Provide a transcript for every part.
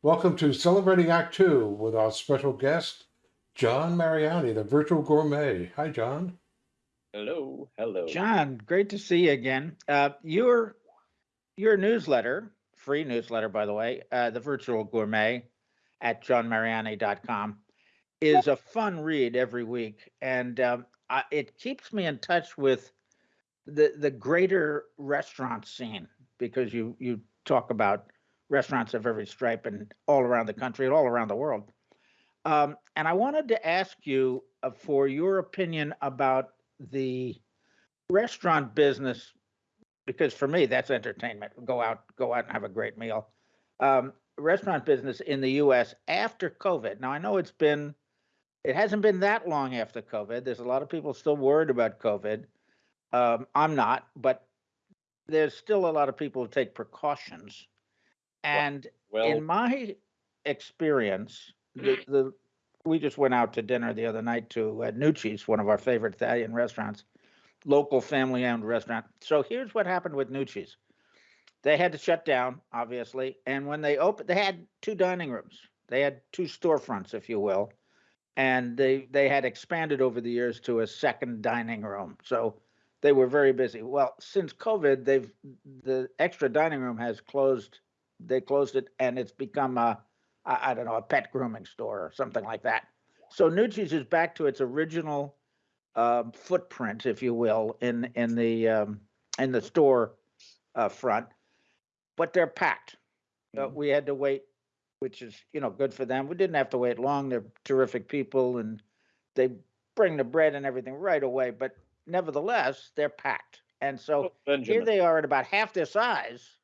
Welcome to Celebrating Act Two with our special guest, John Mariani, the virtual gourmet. Hi, John. Hello, hello. John, great to see you again. Uh, your your newsletter, free newsletter, by the way, uh, the Virtual Gourmet at johnmariani.com, is a fun read every week, and um, I, it keeps me in touch with the the greater restaurant scene because you you talk about restaurants of every stripe and all around the country and all around the world. Um, and I wanted to ask you uh, for your opinion about the restaurant business, because for me that's entertainment. Go out, go out and have a great meal. Um, restaurant business in the U.S. after COVID. Now I know it's been, it hasn't been that long after COVID. There's a lot of people still worried about COVID. Um, I'm not, but there's still a lot of people who take precautions. And Well, in my experience, the, the we just went out to dinner the other night to uh, Nucci's, one of our favorite Italian restaurants, local family-owned restaurant. So here's what happened with Nucci's. They had to shut down, obviously, and when they opened, they had two dining rooms. They had two storefronts, if you will, and they they had expanded over the years to a second dining room. So they were very busy. Well, since COVID, they've the extra dining room has closed. They closed it, and it's become a I don't know a pet grooming store or something like that. So Nucci's is back to its original um, footprint, if you will, in in the um, in the store uh, front, but they're packed. Uh, Mhm. we had to wait, which is you know good for them. We didn't have to wait long. They're terrific people, and they bring the bread and everything right away. But nevertheless, they're packed, and so oh, here they are at about half their size,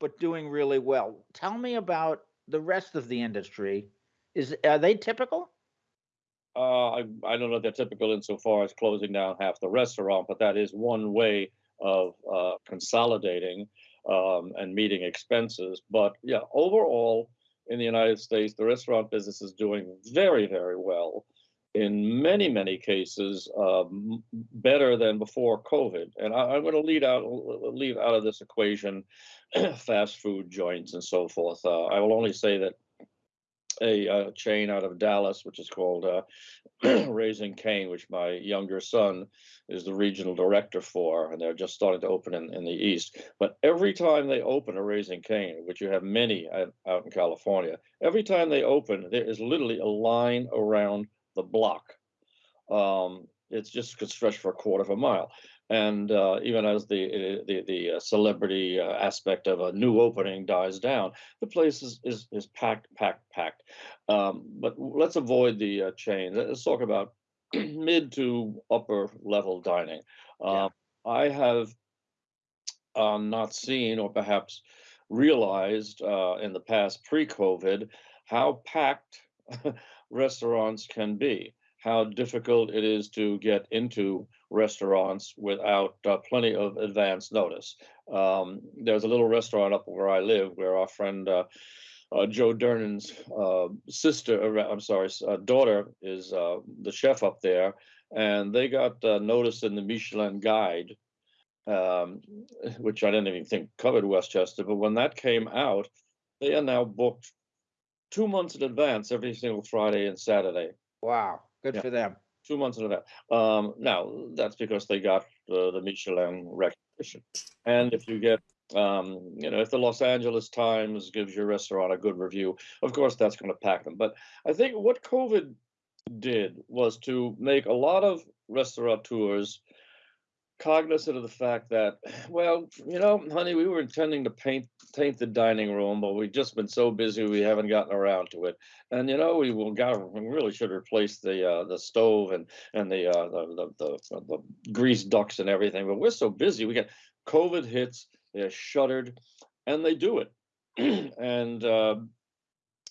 but doing really well. Tell me about the rest of the industry. Is are they typical? uh, I, I don't know if they're typical insofar as closing down half the restaurant, but that is one way of uh, consolidating um, and meeting expenses. But yeah, overall in the United States, the restaurant business is doing very, very well. In many, many cases, um, better than before COVID. And I, I'm going to lead out, leave out of this equation fast food joints and so forth. Uh, I will only say that a, uh chain out of Dallas, which is called uh, Raising Cane, which my younger son is the regional director for, and they're just starting to open in, in the East. But every time they open a Raising Cane, which you have many out in California, every time they open, there is literally a line around the block. Um, it's just could stretch for a quarter of a mile. And uh, even as the the the uh, celebrity uh, aspect of a new opening dies down, the place is is, is packed, packed, packed. Um, but let's avoid the uh, chain. Let's talk about mid to upper level dining. Yeah. Um, I have um, not seen or perhaps realized uh, in the past pre-COVID how packed restaurants can be, how difficult it is to get into restaurants without uh, plenty of advance notice. Um, there's a little restaurant up where I live where our friend uh, uh, Joe Durnan's uh, sister, uh, I'm sorry, uh, daughter is the chef up there, and they got noticed in the Michelin Guide, um, which I didn't even think covered Westchester. But when that came out, they are now booked two months in advance every single Friday and Saturday. Wow, good Yeah. for them. Two months in advance. Um, now that's because they got the, the Michelin recognition, and if you get um, you know, if the Los Angeles Times gives your restaurant a good review, of course that's going to pack them. But I think what COVID did was to make a lot of restaurateurs cognizant of the fact that, well, you know, honey, we were intending to paint paint the dining room, but we've just been so busy we haven't gotten around to it. And you know, we will got we really should replace the uh, the stove and and the, uh, the, the the the grease ducts and everything. But we're so busy, we get COVID hits, they're shuttered, and they do it. and uh,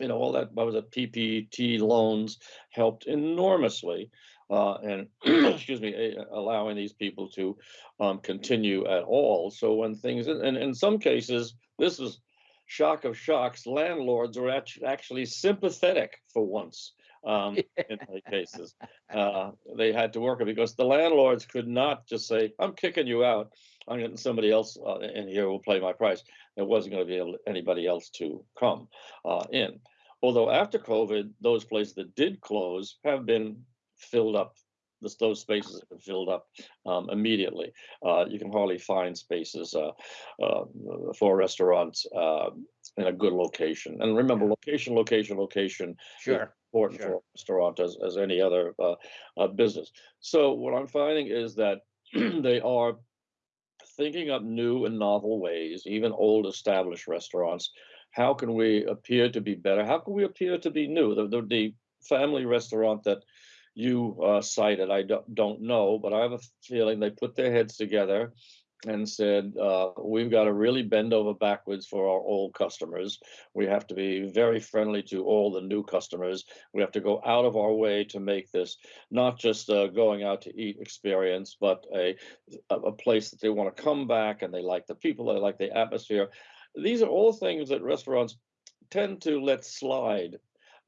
you know, all that what was it, PPT loans helped enormously uh, and excuse me, allowing these people to um, continue at all. So when things, and in some cases, this is shock of shocks, landlords are act- actually sympathetic for once um, in many cases. Uh, they had to work it because the landlords could not just say, I'm kicking you out. I'm getting somebody else uh, in here will pay my price. There wasn't going to be able, anybody else to come uh, in. Although after COVID, those places that did close have been filled up. This, those spaces have been filled up um, immediately. Uh, you can hardly find spaces uh, uh, for restaurants uh, in a good location. And remember, location, location, location Sure. important Sure. for a restaurant as, as any other uh, uh, business. So what I'm finding is that they are thinking up new and novel ways, even old established restaurants. How can we appear to be better? How can we appear to be new? The, the, the family restaurant that you uh, cited, I don't, don't know, but I have a feeling they put their heads together and said, uh, we've got to really bend over backwards for our old customers. We have to be very friendly to all the new customers. We have to go out of our way to make this not just a going out to eat experience, but a, a, a place that they want to come back and they like the people, they like the atmosphere. These are all things that restaurants tend to let slide.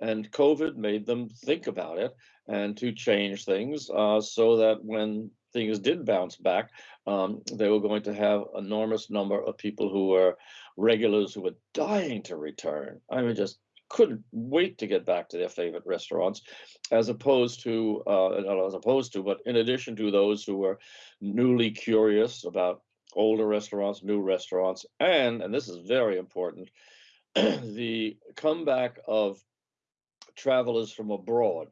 And COVID made them think about it and to change things uh, so that when things did bounce back, um, they were going to have enormous number of people who were regulars who were dying to return. I mean, just couldn't wait to get back to their favorite restaurants, as opposed to, uh, not as opposed to, but in addition to those who were newly curious about older restaurants, new restaurants, and, and this is very important, the comeback of travelers from abroad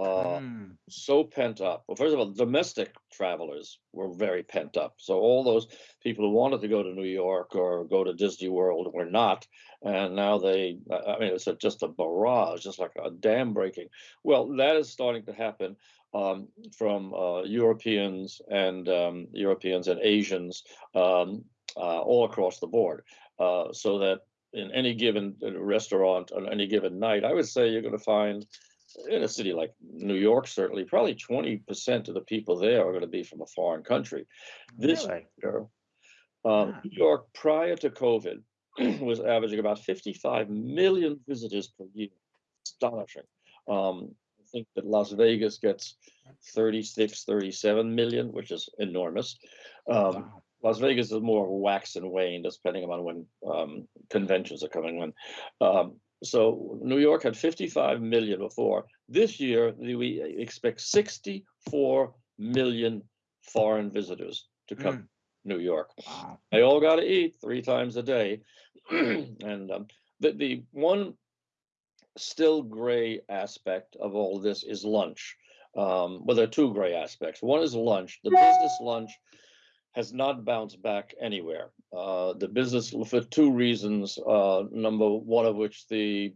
uh, Mm, so pent up. Well, first of all, domestic travelers were very pent up. So all those people who wanted to go to New York or go to Disney World were not, and now they. I mean, it's a, just a barrage, just like a dam breaking. Well, that is starting to happen um, from uh, Europeans and um, Europeans and Asians um, uh, all across the board. Uh, so that in any given restaurant on any given night, I would say you're going to find in a city like New York, certainly, probably 20% of the people there are going to be from a foreign country. This really? year, um. New York, prior to COVID, was averaging about 55 million visitors per year. Astonishing. Um, I think that Las Vegas gets 36, 37 million, which is enormous. Um, Wow. Las Vegas is more wax and wane, depending on when um, conventions are coming. When um, so, New York had 55 million before. This year, we expect 64 million foreign visitors to come Mm. to New York. Wow. They all got to eat three times a day, and um, the the one still gray aspect of all this is lunch. Um, well, there are two gray aspects. One is lunch. The business lunch has not bounced back anywhere. Uh, the business for two reasons. Uh, number one of which the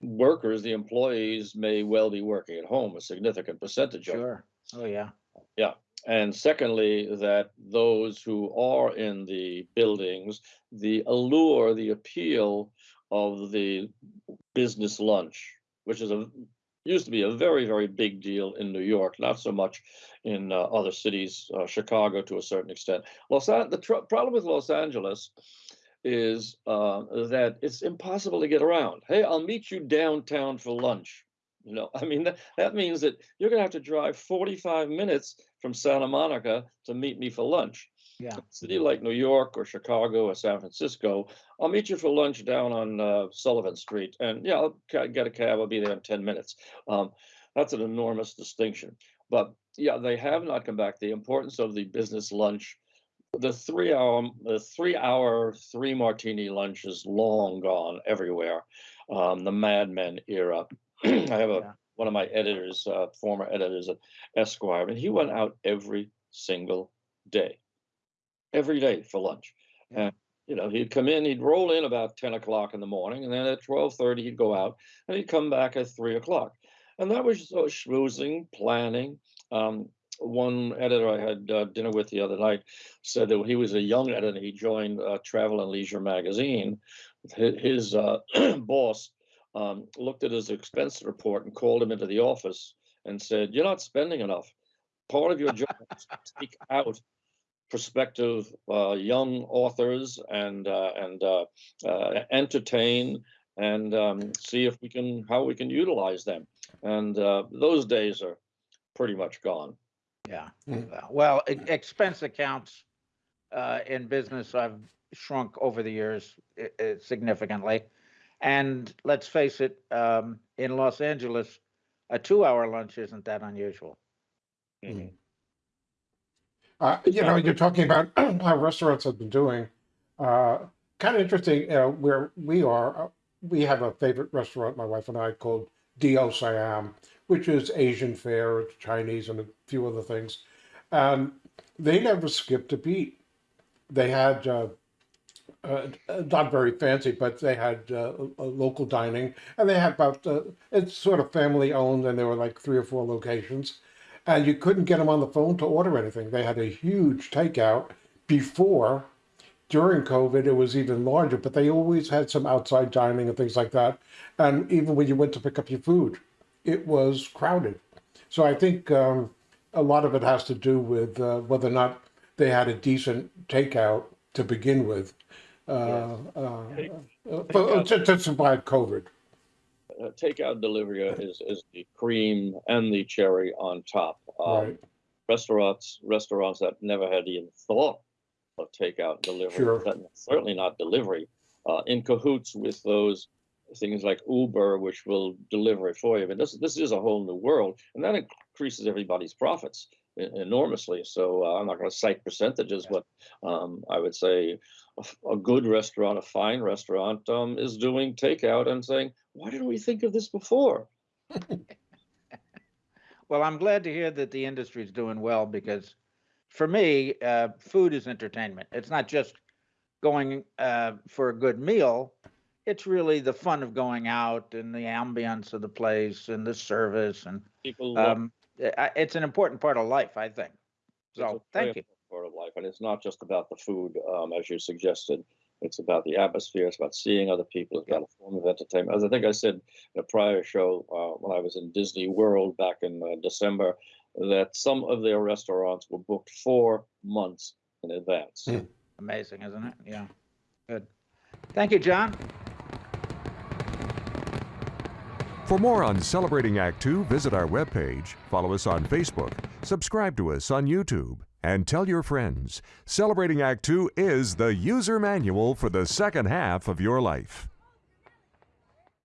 workers, the employees, may well be working at home, a significant percentage of Sure. Oh, yeah. Yeah. And secondly, that those who are in the buildings, the allure, the appeal of the business lunch, which is a used to be a very very big deal in New York, not so much in uh, other cities, uh, Chicago to a certain extent. Los An- the tr- problem with Los Angeles is uh, that it's impossible to get around. Hey, I'll meet you downtown for lunch. You know, I mean that, that means that you're going to have to drive 45 minutes from Santa Monica to meet me for lunch. Yeah. City like New York or Chicago or San Francisco, I'll meet you for lunch down on uh, Sullivan Street, and yeah, I'll ca- get a cab. I'll be there in 10 minutes. Um, that's an enormous distinction. But yeah, they have not come back. The importance of the business lunch, the three hour, the three hour, three martini lunch is long gone everywhere. Um, the Mad Men era. I have a Yeah. one of my editors, uh, former editors at Esquire, and he went out every single day, every day for lunch. And you know, he'd come in, he'd roll in about ten o'clock in the morning, and then at twelve thirty he'd go out, and he'd come back at three o'clock, and that was uh, schmoozing, planning. Um, one editor I had uh, dinner with the other night said that when he was a young editor, he joined uh, Travel and Leisure magazine. His, his uh, boss um, looked at his expense report and called him into the office and said, "You're not spending enough. Part of your job is to take out prospective uh, young authors and uh, and uh, uh, entertain and um, see if we can how we can utilize them. And uh, those days are pretty much gone. Yeah. Mm. Uh, Well, expense accounts uh, in business have shrunk over the years i- i- significantly. And let's face it, um, in Los Angeles, a two-hour lunch isn't that unusual. Mhm. Uh, you know, you're talking about how restaurants have been doing. Uh, kind of interesting. Uh, where we are, uh, we have a favorite restaurant, my wife and I, called Dio Siam, which is Asian fare, it's Chinese, and a few other things. And they never skipped a beat. They had uh, uh, not very fancy, but they had uh, a local dining, and they had about uh, it's sort of family owned, and there were like three or four locations, and you couldn't get them on the phone to order anything. They had a huge takeout before. During COVID, it was even larger, but they always had some outside dining and things like that. And even when you went to pick up your food, it was crowded. So I think um, a lot of it has to do with uh, whether or not they had a decent takeout to begin with uh, uh, Take- uh, for- to, to survive COVID. Uh, takeout delivery is is the cream and the cherry on top. Um, Right. Restaurants restaurants that never had even thought of takeout delivery, Sure. that- certainly not delivery, uh, in cahoots with those things like Uber, which will deliver it for you. But this this is a whole new world, and that increases everybody's profits enormously. So uh, I'm not going to cite percentages, but um, I would say a good restaurant, a fine restaurant, um, is doing takeout and saying, "Why didn't we think of this before?" Well, I'm glad to hear that the industry is doing well because for me, uh, food is entertainment. It's not just going uh, for a good meal. It's really the fun of going out and the ambience of the place and the service. And People love um, it's an important part of life, I think. It's a So thank you. Part of life, and it's not just about the food, um, as you suggested. It's about the atmosphere. It's about seeing other people. It's about a form of entertainment. As I think I said in a prior show uh, when I was in Disney World back in uh, December, that some of their restaurants were booked four months in advance. Mm. Amazing, isn't it? Yeah. Good. Thank you, John. For more on Celebrating Act Two, visit our webpage, follow us on Facebook, subscribe to us on YouTube, and tell your friends. Celebrating Act Two is the user manual for the second half of your life.